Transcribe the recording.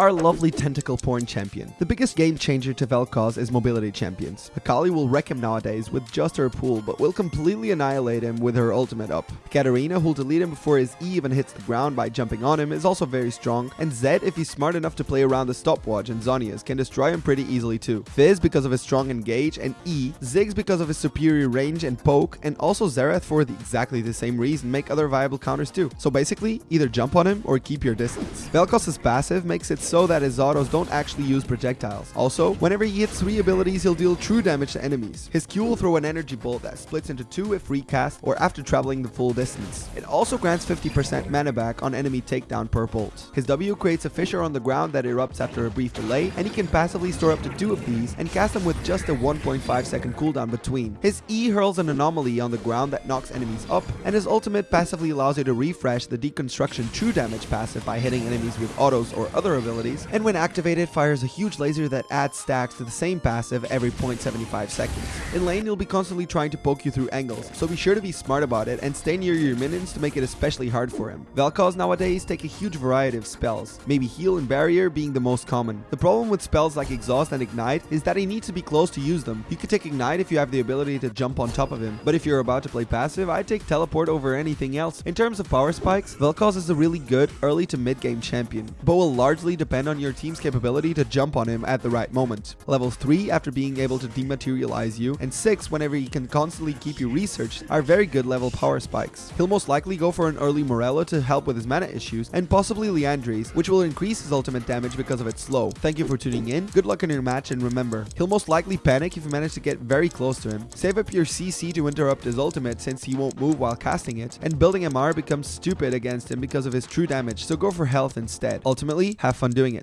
our lovely tentacle porn champion. The biggest game changer to Vel'Koz is mobility champions. Akali will wreck him nowadays with just her pool, but will completely annihilate him with her ultimate up. Katarina, who'll delete him before his E even hits the ground by jumping on him, is also very strong, and Zed, if he's smart enough to play around the stopwatch and Zhonya's, can destroy him pretty easily too. Fizz because of his strong engage, and E, Ziggs because of his superior range and poke, and also Xerath for the exactly the same reason make other viable counters too. So basically, either jump on him or keep your distance. Vel'Koz's passive makes it so that his autos don't actually use projectiles. Also, whenever he hits 3 abilities, he'll deal true damage to enemies. His Q will throw an energy bolt that splits into 2 if recast or after traveling the full distance. It also grants 50% mana back on enemy takedown per bolt. His W creates a fissure on the ground that erupts after a brief delay, and he can passively store up to 2 of these and cast them with just a 1.5 second cooldown between. His E hurls an anomaly on the ground that knocks enemies up, and his ultimate passively allows you to refresh the deconstruction true damage passive by hitting enemies with autos or other abilities, and when activated fires a huge laser that adds stacks to the same passive every 0.75 seconds. In lane you'll be constantly trying to poke you through angles, so be sure to be smart about it and stay near your minions to make it especially hard for him. Vel'Koz nowadays take a huge variety of spells, maybe heal and barrier being the most common. The problem with spells like exhaust and ignite is that he needs to be close to use them. You could take ignite if you have the ability to jump on top of him, but if you're about to play passive, I'd take teleport over anything else. In terms of power spikes, Vel'Koz is a really good early to mid game champion, but will largely depend on your team's capability to jump on him at the right moment. Level 3 after being able to dematerialize you, and 6 whenever he can constantly keep you researched are very good level power spikes. He'll most likely go for an early Morello to help with his mana issues, and possibly Liandry's, which will increase his ultimate damage because of its slow. Thank you for tuning in, good luck in your match, and remember, he'll most likely panic if you manage to get very close to him. Save up your CC to interrupt his ultimate since he won't move while casting it, and building MR becomes stupid against him because of his true damage, so go for health instead. Ultimately, have fun doing it.